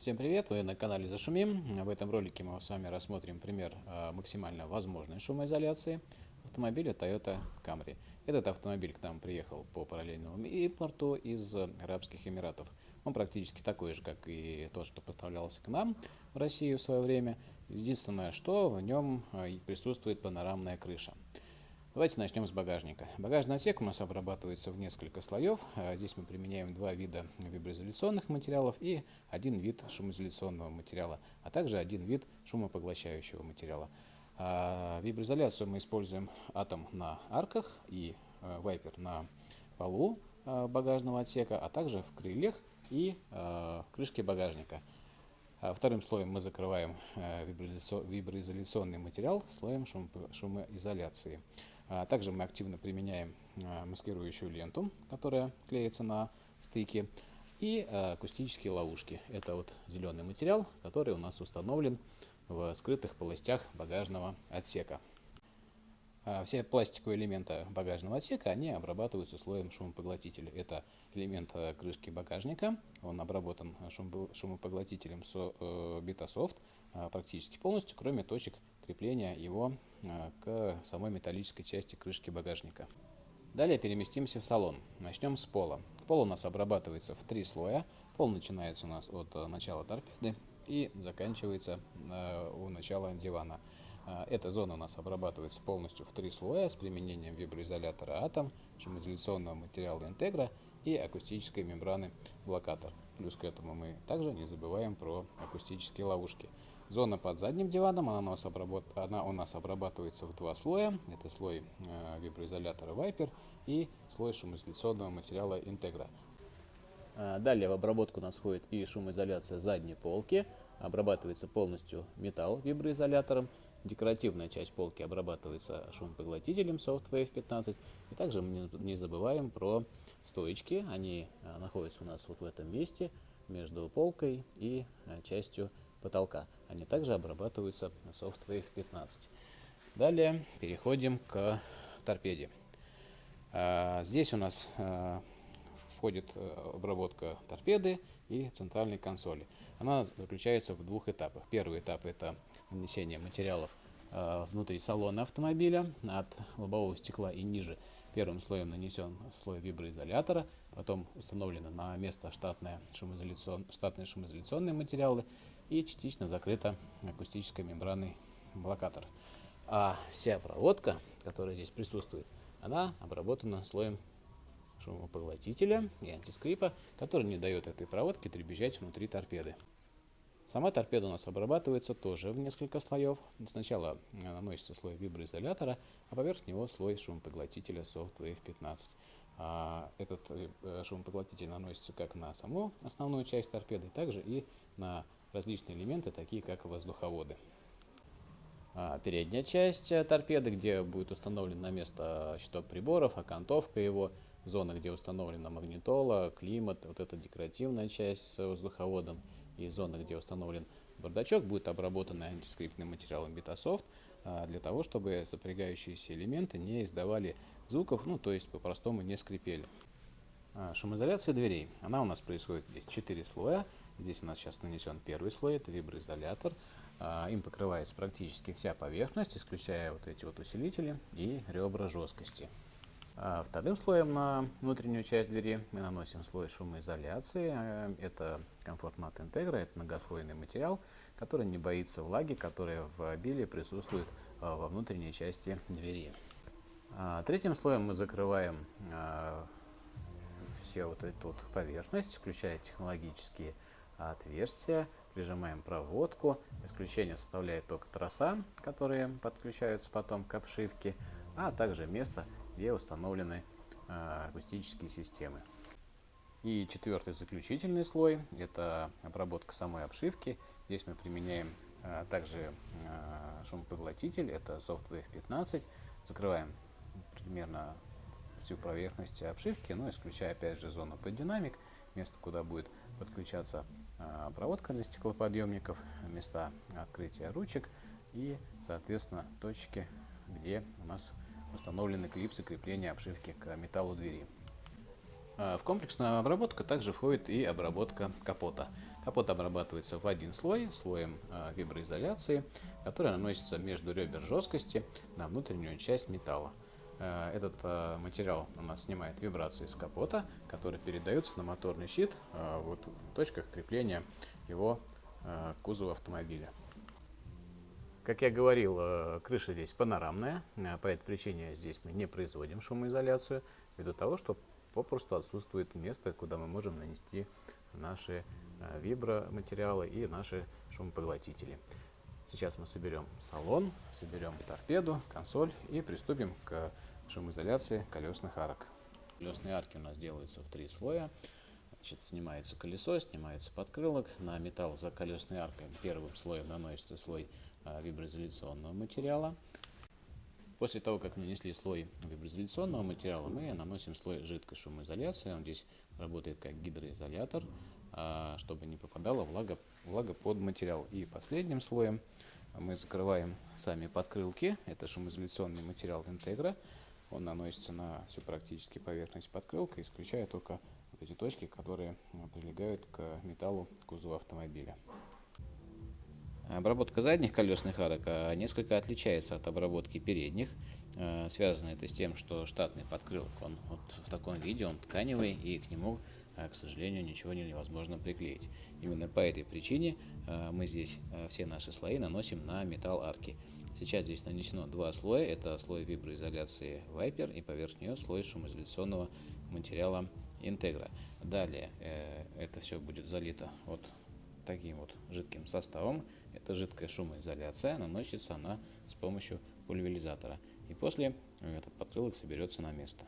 Всем привет! Вы на канале Зашумим. В этом ролике мы с вами рассмотрим пример а, максимально возможной шумоизоляции автомобиля Toyota Camry. Этот автомобиль к нам приехал по параллельному импорту из Арабских Эмиратов. Он практически такой же, как и то, что поставлялся к нам в Россию в свое время. Единственное, что в нем а, присутствует панорамная крыша. Давайте начнем с багажника. Багажный отсек у нас обрабатывается в несколько слоев. А, здесь мы применяем два вида виброизоляционных материалов и один вид шумоизоляционного материала, а также один вид шумопоглощающего материала. А, виброизоляцию мы используем атом на арках и а, вайпер на полу багажного отсека, а также в крыльях и крышке багажника. Вторым слоем мы закрываем виброизоляционный материал слоем шумоизоляции. А также мы активно применяем а, маскирующую ленту, которая клеится на стыке, и а, акустические ловушки. Это вот зеленый материал, который у нас установлен в скрытых полостях багажного отсека. Все пластиковые элементы багажного отсека, они обрабатываются слоем шумопоглотителя. Это элемент крышки багажника, он обработан шумопоглотителем Betasoft э, практически полностью, кроме точек крепления его а, к самой металлической части крышки багажника. Далее переместимся в салон. Начнем с пола. Пол у нас обрабатывается в три слоя. Пол начинается у нас от э, начала торпеды и заканчивается э, у начала дивана. Эта зона у нас обрабатывается полностью в три слоя с применением виброизолятора Atom, шумоизоляционного материала Integra и акустической мембраны блокатор. Плюс к этому мы также не забываем про акустические ловушки. Зона под задним диваном, она у нас, обработ... она у нас обрабатывается в два слоя. Это слой э, виброизолятора Viper и слой шумоизоляционного материала Integra. Э, далее в обработку у нас входит и шумоизоляция задней полки. Обрабатывается полностью металл виброизолятором. Декоративная часть полки обрабатывается шумопоглотителем SoftWave 15. И также мы не забываем про стоечки. Они э, находятся у нас вот в этом месте между полкой и э, частью потолка. Они также обрабатываются на SoftWave 15. Далее переходим к торпеде. А, здесь у нас а, входит э, обработка торпеды и центральной консоли. Она заключается в двух этапах. Первый этап это нанесение материалов а, внутри салона автомобиля от лобового стекла и ниже. Первым слоем нанесен слой виброизолятора, потом установлены на место штатные, шумоизоляцион, штатные шумоизоляционные материалы и частично закрыта акустической мембраной блокатор. А вся проводка, которая здесь присутствует, она обработана слоем шумопоглотителя и антискрипа, который не дает этой проводке дребезжать внутри торпеды. Сама торпеда у нас обрабатывается тоже в несколько слоев. Сначала наносится слой виброизолятора, а поверх него слой шумопоглотителя SoftWave 15. А этот э, шумопоглотитель наносится как на саму основную часть торпеды, так же и на различные элементы, такие как воздуховоды. А передняя часть э, торпеды, где будет установлен на место щиток приборов, окантовка его, зона, где установлена магнитола, климат, вот эта декоративная часть с воздуховодом и зона, где установлен бардачок, будет обработана антискриптным материалом Betasoft а, для того, чтобы сопрягающиеся элементы не издавали звуков, ну то есть по-простому не скрипели. А, шумоизоляция дверей. Она у нас происходит здесь 4 слоя. Здесь у нас сейчас нанесен первый слой, это виброизолятор. А, им покрывается практически вся поверхность, исключая вот эти вот усилители и ребра жесткости. А вторым слоем на внутреннюю часть двери мы наносим слой шумоизоляции. А, это комфорт мат интегра, это многослойный материал, который не боится влаги, которая в обилии присутствует во внутренней части двери. Третьим слоем мы закрываем все вот эту поверхность, включая технологические отверстия, прижимаем проводку. Исключение составляет только троса, которые подключаются потом к обшивке, а также место, где установлены э, акустические системы. И четвертый заключительный слой – это обработка самой обшивки. Здесь мы применяем э, также э, шумопоглотитель, это SoftWave 15. Закрываем примерно всю поверхность обшивки, но исключая опять же зону под динамик, место, куда будет подключаться а, проводка для стеклоподъемников, места открытия ручек и, соответственно, точки, где у нас установлены клипсы крепления обшивки к металлу двери. В комплексную обработку также входит и обработка капота. Капот обрабатывается в один слой, слоем виброизоляции, который наносится между ребер жесткости на внутреннюю часть металла. Этот материал у нас снимает вибрации с капота, которые передаются на моторный щит вот в точках крепления его кузова автомобиля. Как я говорил, э, крыша здесь панорамная, э, по этой причине здесь мы не производим шумоизоляцию, ввиду того, что попросту отсутствует место, куда мы можем нанести наши э, виброматериалы и наши шумопоглотители. Сейчас мы соберем салон, соберем торпеду, консоль и приступим к шумоизоляции колесных арок. Колесные арки у нас делаются в три слоя. Значит, снимается колесо, снимается подкрылок. На металл за колесной аркой первым слоем наносится слой а, виброизоляционного материала. После того, как нанесли слой виброизоляционного материала, мы наносим слой жидкой шумоизоляции. Он здесь работает как гидроизолятор, а, чтобы не попадала влага, влага под материал. И последним слоем мы закрываем сами подкрылки. Это шумоизоляционный материал интегра. Он наносится на всю практически поверхность подкрылка, исключая только вот эти точки, которые прилегают к металлу кузова автомобиля. Обработка задних колесных арок а, несколько отличается от обработки передних. А, связано это с тем, что штатный подкрылок, он вот в таком виде, он тканевый, и к нему, к сожалению, ничего невозможно приклеить. Именно по этой причине мы здесь все наши слои наносим на металл арки. Сейчас здесь нанесено два слоя. Это слой виброизоляции Viper и поверх нее слой шумоизоляционного материала Integra. Далее э, это все будет залито вот таким вот жидким составом. Это жидкая шумоизоляция, наносится она с помощью пульверизатора. И после этот подкрылок соберется на место.